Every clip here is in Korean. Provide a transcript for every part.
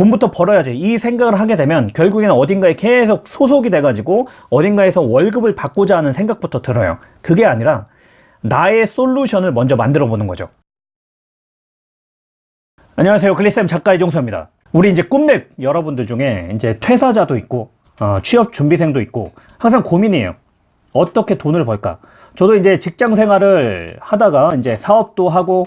돈부터 벌어야지 이 생각을 하게 되면 결국에는 어딘가에 계속 소속이 돼가지고 어딘가에서 월급을 받고자 하는 생각부터 들어요. 그게 아니라 나의 솔루션을 먼저 만들어 보는 거죠. 안녕하세요. 글리쌤 작가 이종서입니다. 우리 이제 꿈맥 여러분들 중에 이제 퇴사자도 있고 어, 취업 준비생도 있고 항상 고민이에요. 어떻게 돈을 벌까? 저도 이제 직장 생활을 하다가 이제 사업도 하고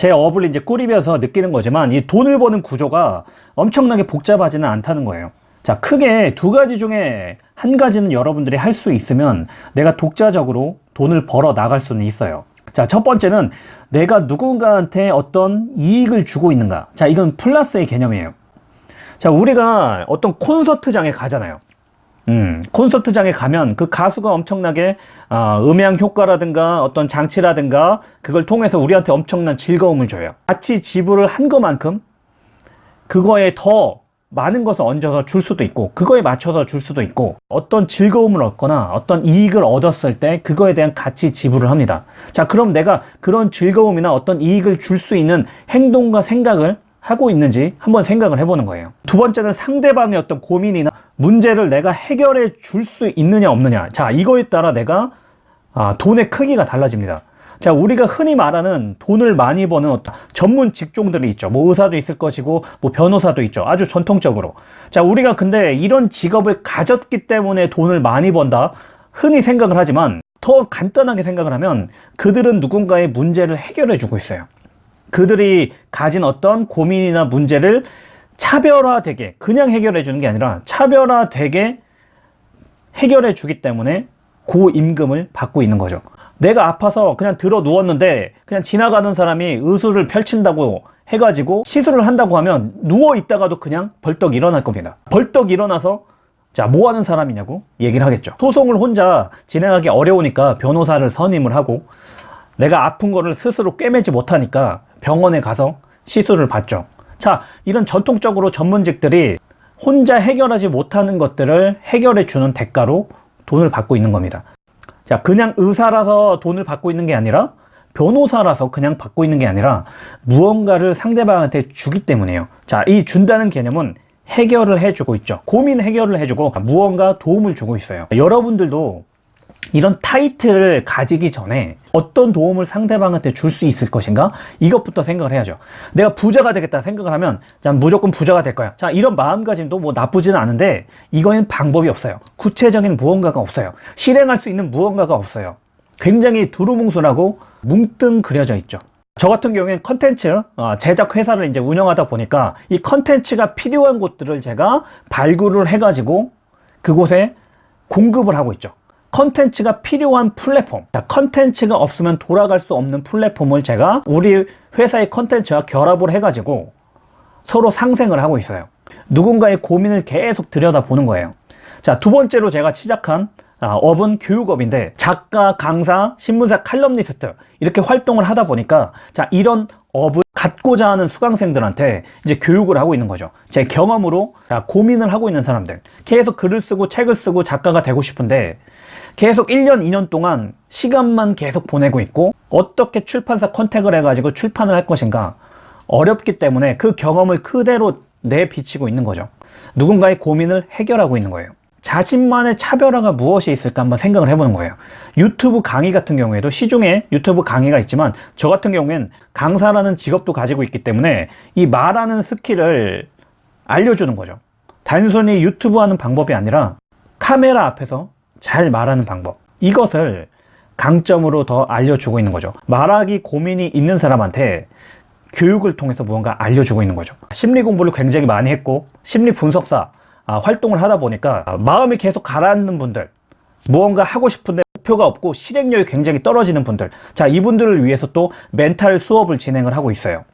제 업을 이제 꾸리면서 느끼는 거지만 이 돈을 버는 구조가 엄청나게 복잡하지는 않다는 거예요. 자, 크게 두 가지 중에 한 가지는 여러분들이 할 수 있으면 내가 독자적으로 돈을 벌어 나갈 수는 있어요. 자, 첫 번째는 내가 누군가한테 어떤 이익을 주고 있는가. 자, 이건 플러스의 개념이에요. 자, 우리가 어떤 콘서트장에 가잖아요. 음, 콘서트장에 가면 그 가수가 엄청나게 어, 음향 효과라든가 어떤 장치라든가 그걸 통해서 우리한테 엄청난 즐거움을 줘요. 같이 지불을 한 것만큼 그거에 더 많은 것을 얹어서 줄 수도 있고 그거에 맞춰서 줄 수도 있고 어떤 즐거움을 얻거나 어떤 이익을 얻었을 때 그거에 대한 가치 지불을 합니다. 자 그럼 내가 그런 즐거움이나 어떤 이익을 줄 수 있는 행동과 생각을 하고 있는지 한번 생각을 해보는 거예요. 두 번째는 상대방의 어떤 고민이나 문제를 내가 해결해 줄 수 있느냐 없느냐. 자, 이거에 따라 내가 아, 돈의 크기가 달라집니다. 자, 우리가 흔히 말하는 돈을 많이 버는 어떤 전문 직종들이 있죠. 뭐 의사도 있을 것이고, 뭐 변호사도 있죠. 아주 전통적으로. 자, 우리가 근데 이런 직업을 가졌기 때문에 돈을 많이 번다. 흔히 생각을 하지만 더 간단하게 생각을 하면 그들은 누군가의 문제를 해결해 주고 있어요. 그들이 가진 어떤 고민이나 문제를 차별화되게 그냥 해결해 주는 게 아니라 차별화되게 해결해 주기 때문에 고임금을 받고 있는 거죠. 내가 아파서 그냥 들어 누웠는데 그냥 지나가는 사람이 의술을 펼친다고 해가지고 시술을 한다고 하면 누워 있다가도 그냥 벌떡 일어날 겁니다. 벌떡 일어나서 자, 뭐 하는 사람이냐고 얘기를 하겠죠. 소송을 혼자 진행하기 어려우니까 변호사를 선임을 하고 내가 아픈 거를 스스로 꿰매지 못하니까 병원에 가서 시술을 받죠. 자, 이런 전통적으로 전문직들이 혼자 해결하지 못하는 것들을 해결해 주는 대가로 돈을 받고 있는 겁니다. 자, 그냥 의사라서 돈을 받고 있는 게 아니라 변호사라서 그냥 받고 있는 게 아니라 무언가를 상대방한테 주기 때문에요. 자, 이 준다는 개념은 해결을 해주고 있죠. 고민 해결을 해주고 무언가 도움을 주고 있어요. 여러분들도 이런 타이틀을 가지기 전에 어떤 도움을 상대방한테 줄 수 있을 것인가? 이것부터 생각을 해야죠. 내가 부자가 되겠다 생각을 하면 자, 무조건 부자가 될 거야. 자, 이런 마음가짐도 뭐 나쁘지는 않은데 이거는 방법이 없어요. 구체적인 무언가가 없어요. 실행할 수 있는 무언가가 없어요. 굉장히 두루뭉술하고 뭉뚱그려져 있죠. 저 같은 경우에는 컨텐츠 어, 제작 회사를 이제 운영하다 보니까 이 컨텐츠가 필요한 곳들을 제가 발굴을 해가지고 그곳에 공급을 하고 있죠. 컨텐츠가 필요한 플랫폼. 자, 컨텐츠가 없으면 돌아갈 수 없는 플랫폼을 제가 우리 회사의 컨텐츠와 결합을 해가지고 서로 상생을 하고 있어요. 누군가의 고민을 계속 들여다보는 거예요. 자, 두 번째로 제가 시작한 아, 업은 교육업인데 작가, 강사, 신문사 칼럼니스트 이렇게 활동을 하다 보니까 자 이런 업을 갖고자 하는 수강생들한테 이제 교육을 하고 있는 거죠. 제 경험으로 자, 고민을 하고 있는 사람들. 계속 글을 쓰고 책을 쓰고 작가가 되고 싶은데 계속 1년, 2년 동안 시간만 계속 보내고 있고 어떻게 출판사 컨택을 해가지고 출판을 할 것인가 어렵기 때문에 그 경험을 그대로 내비치고 있는 거죠. 누군가의 고민을 해결하고 있는 거예요 자신만의 차별화가 무엇이 있을까 한번 생각을 해보는 거예요. 유튜브 강의 같은 경우에도 시중에 유튜브 강의가 있지만 저 같은 경우엔 강사라는 직업도 가지고 있기 때문에 이 말하는 스킬을 알려주는 거죠. 단순히 유튜브 하는 방법이 아니라 카메라 앞에서 잘 말하는 방법. 이것을 강점으로 더 알려주고 있는 거죠. 말하기 고민이 있는 사람한테 교육을 통해서 무언가 알려주고 있는 거죠. 심리 공부를 굉장히 많이 했고 심리 분석사 아, 활동을 하다 보니까 마음이 계속 가라앉는 분들 무언가 하고 싶은데 목표가 없고 실행력이 굉장히 떨어지는 분들. 자 이분들을 위해서 또 멘탈 수업을 진행을 하고 있어요.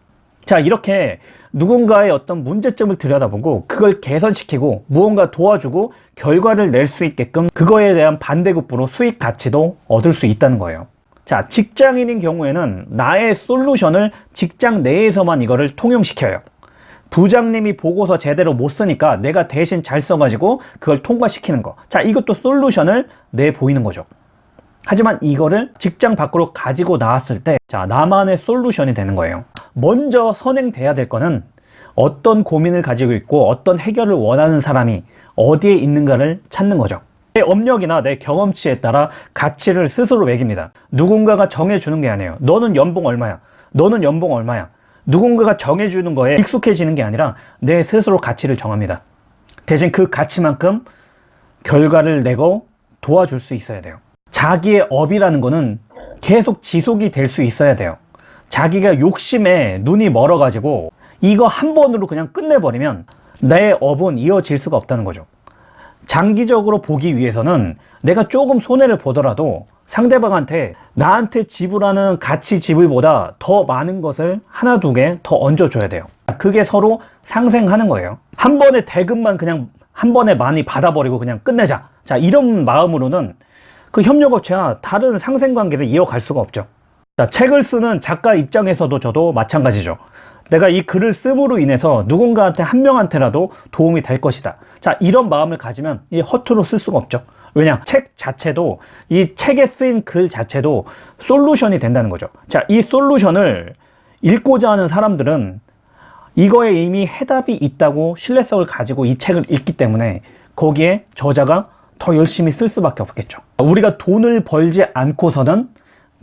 자 이렇게 누군가의 어떤 문제점을 들여다보고 그걸 개선시키고 무언가 도와주고 결과를 낼 수 있게끔 그거에 대한 반대급부로 수익 가치도 얻을 수 있다는 거예요. 자 직장인인 경우에는 나의 솔루션을 직장 내에서만 이거를 통용시켜요 부장님이 보고서 제대로 못 쓰니까 내가 대신 잘 써가지고 그걸 통과시키는 거 자 이것도 솔루션을 내보이는 거죠 하지만 이거를 직장 밖으로 가지고 나왔을 때 자 나만의 솔루션이 되는 거예요 먼저 선행돼야 될 거는 어떤 고민을 가지고 있고 어떤 해결을 원하는 사람이 어디에 있는가를 찾는 거죠. 내 업력이나 내 경험치에 따라 가치를 스스로 매깁니다. 누군가가 정해주는 게 아니에요. 너는 연봉 얼마야? 너는 연봉 얼마야? 누군가가 정해주는 거에 익숙해지는 게 아니라 내 스스로 가치를 정합니다. 대신 그 가치만큼 결과를 내고 도와줄 수 있어야 돼요. 자기의 업이라는 거는 계속 지속이 될 수 있어야 돼요. 자기가 욕심에 눈이 멀어가지고 이거 한 번으로 그냥 끝내버리면 내 업은 이어질 수가 없다는 거죠. 장기적으로 보기 위해서는 내가 조금 손해를 보더라도 상대방한테 나한테 지불하는 가치 지불보다 더 많은 것을 하나 두 개 더 얹어줘야 돼요. 그게 서로 상생하는 거예요. 한 번에 대금만 그냥 한 번에 많이 받아버리고 그냥 끝내자. 자, 이런 마음으로는 그 협력업체와 다른 상생관계를 이어갈 수가 없죠. 자, 책을 쓰는 작가 입장에서도 저도 마찬가지죠. 내가 이 글을 씀으로 인해서 누군가한테 한 명한테라도 도움이 될 것이다. 자, 이런 마음을 가지면 이 허투루 쓸 수가 없죠. 왜냐? 책 자체도 이 책에 쓰인 글 자체도 솔루션이 된다는 거죠. 자, 이 솔루션을 읽고자 하는 사람들은 이거에 이미 해답이 있다고 신뢰성을 가지고 이 책을 읽기 때문에 거기에 저자가 더 열심히 쓸 수밖에 없겠죠. 우리가 돈을 벌지 않고서는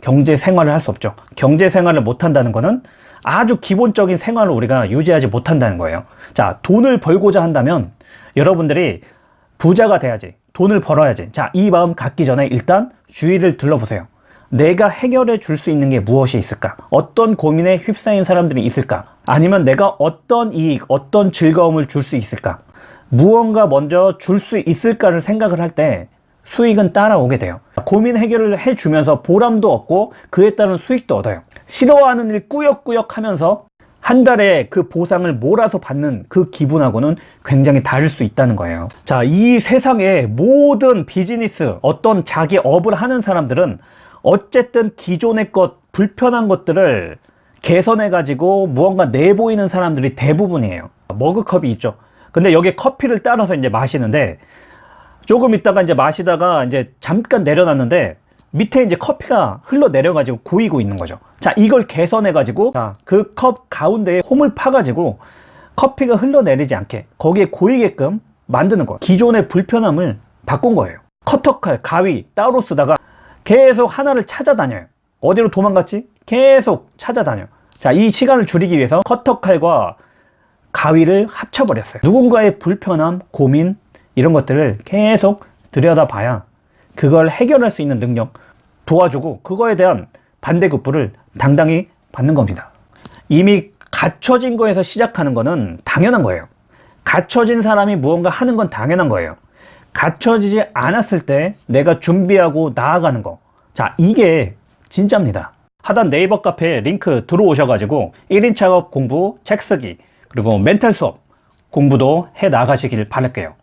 경제 생활을 할 수 없죠. 경제 생활을 못 한다는 것은 아주 기본적인 생활을 우리가 유지하지 못한다는 거예요. 자, 돈을 벌고자 한다면 여러분들이 부자가 돼야지. 돈을 벌어야지. 자, 이 마음 갖기 전에 일단 주위를 둘러보세요. 내가 해결해 줄 수 있는 게 무엇이 있을까? 어떤 고민에 휩싸인 사람들이 있을까? 아니면 내가 어떤 이익, 어떤 즐거움을 줄 수 있을까? 무언가 먼저 줄 수 있을까를 생각을 할 때 수익은 따라오게 돼요. 고민 해결을 해주면서 보람도 얻고 그에 따른 수익도 얻어요. 싫어하는 일 꾸역꾸역 하면서 한 달에 그 보상을 몰아서 받는 그 기분하고는 굉장히 다를 수 있다는 거예요. 자, 이 세상의 모든 비즈니스, 어떤 자기 업을 하는 사람들은 어쨌든 기존의 것, 불편한 것들을 개선해 가지고 무언가 내보이는 사람들이 대부분이에요. 머그컵이 있죠. 근데 여기에 커피를 따라서 이제 마시는데 조금 있다가 이제 마시다가 이제 잠깐 내려놨는데 밑에 이제 커피가 흘러내려가지고 고이고 있는 거죠. 자, 이걸 개선해가지고 그 컵 가운데에 홈을 파가지고 커피가 흘러내리지 않게 거기에 고이게끔 만드는 거예요. 기존의 불편함을 바꾼 거예요. 커터칼, 가위 따로 쓰다가 계속 하나를 찾아다녀요. 어디로 도망갔지? 계속 찾아다녀. 자, 이 시간을 줄이기 위해서 커터칼과 가위를 합쳐버렸어요. 누군가의 불편함, 고민, 이런 것들을 계속 들여다봐야 그걸 해결할 수 있는 능력 도와주고 그거에 대한 반대급부를 당당히 받는 겁니다. 이미 갖춰진 거에서 시작하는 거는 당연한 거예요. 갖춰진 사람이 무언가 하는 건 당연한 거예요. 갖춰지지 않았을 때 내가 준비하고 나아가는 거. 자, 이게 진짜입니다. 하단 네이버 카페에 링크 들어오셔가지고 1인 작업 공부 책 쓰기 그리고 멘탈 수업 공부도 해 나가시길 바랄게요.